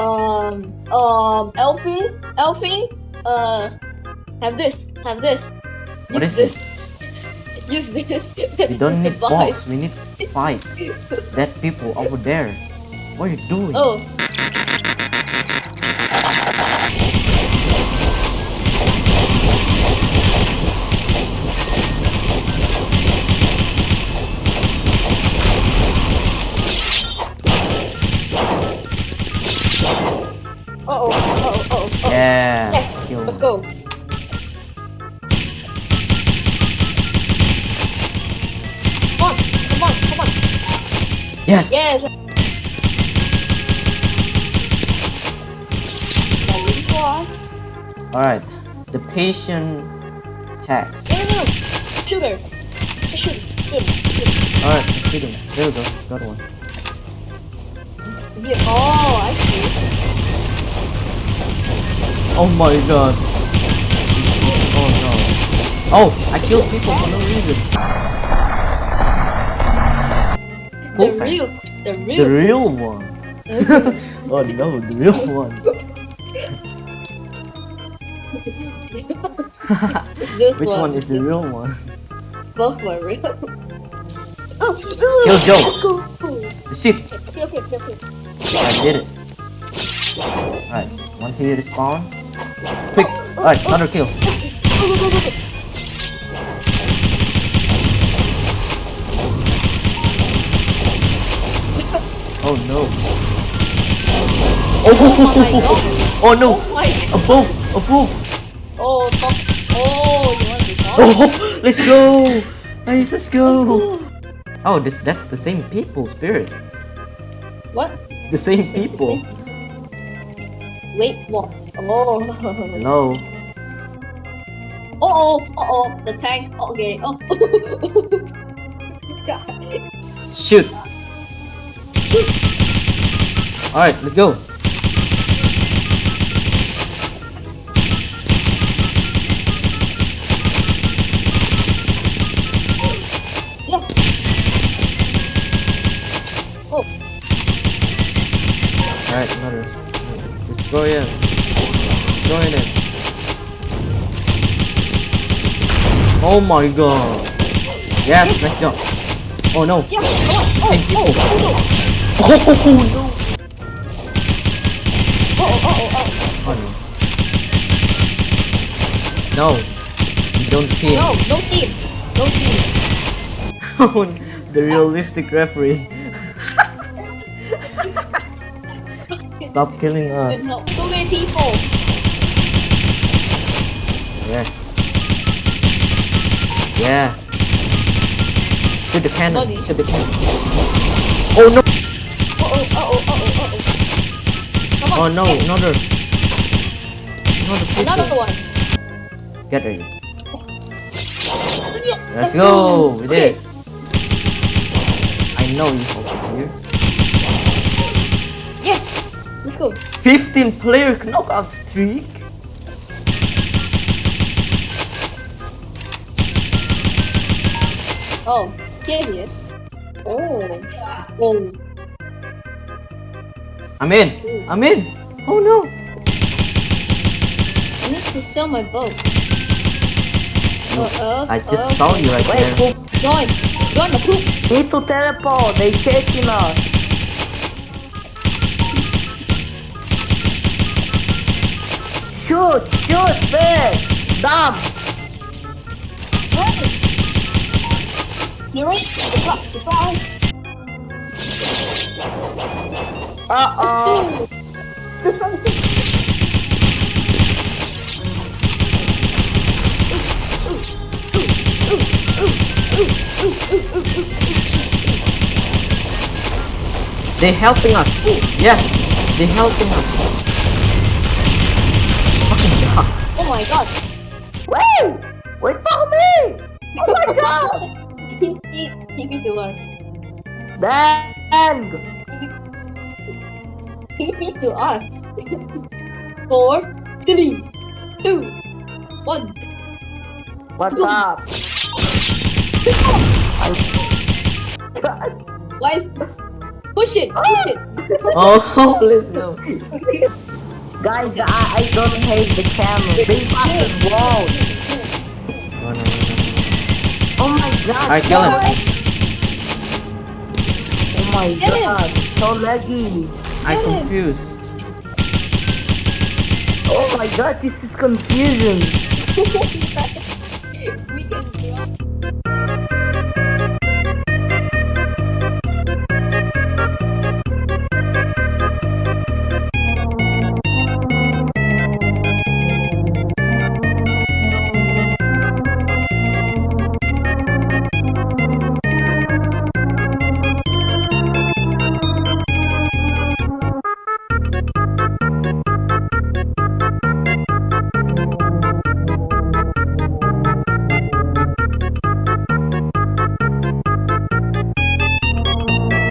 Um, um, Elfie, Elfie, uh, have this, have this. What is this? is Use this. We don't need box. We need fight. That people over there. What are you doing? Oh. Oh, oh, oh, Yeah. Yes, Kill Let's go. Come on, come on, come on. Yes. Yes. Very good. All right. The patient tax. No, no, no. Shoot her. Shoot, shoot, shoot. All right. Shoot him. There we go. Got one. Yeah, Oh, I see. Oh my god. Oh no. Oh, I killed people for no reason. The Perfect. real, the real. The real one. oh no, the real one. Which one is the real one? Both were real. oh, Kill Joe. Let's go. Shit. Okay, okay, okay, okay. I did it. Alright, once he respawn. Quick! Alright, another kill. Go, go, go, go, go. Oh no. Oh my Oh, oh no! Oh my god. Above! Above! Oh, top. Oh, you want to top? Oh, let's go! Hey, let's Let's go! go. Oh, this that's the same people, Spirit. What? The same Same- people. Wait, what? Oh. No. Oh, oh, oh, oh, the tank. Okay. Oh. Shoot! Shoot. Alright, let's go. Yes. Oh, Alright, another. Destroy him. Destroy him. Oh my god. Yes, nice job. Oh no. yes. Come on. Oh, Same people. Oh, oh, Oh no. oh, oh, oh, oh, Oh no. No. You don't oh. team. No, no team. No team. the realistic referee. Stop killing us. no, so many people. Yeah. Yeah. Shoot the cannon. Buddy. Shoot the cannon. Oh no. Oh, oh, oh, oh, oh, oh, oh. Come Oh no. yes. Another. Another people. Another one. Get ready. Let's go. We did it. I know you over here. Yes. Go. 15 player knockout streak. Oh, here he is. Oh. Oh. I'm in. I'm in. Oh no. I need to sell my boat. Uh, uh, I just uh, saw you right Wait, there. poop. Join. Join the poops. Need to teleport. They chasing us. Shoot, shoot, fish. Dump. Right. Hero. Surprise. Surprise. Uh oh. This one is it. They helping us. Yes, they're helping us. Fucking god. Oh my god. Wait. Wait for me. Oh my god. TP, TP to us. Dang. TP to us. Four, three, two, one. What's up? Why is Push it. Push it. Oh, let's go. Guys, I, I don't hate the camera. They fucking wall. Oh, no, no, no. Oh my god. I kill him. Oh my Get him. god. So laggy. I'm Kill him. confused. Oh my god, this is confusing. we can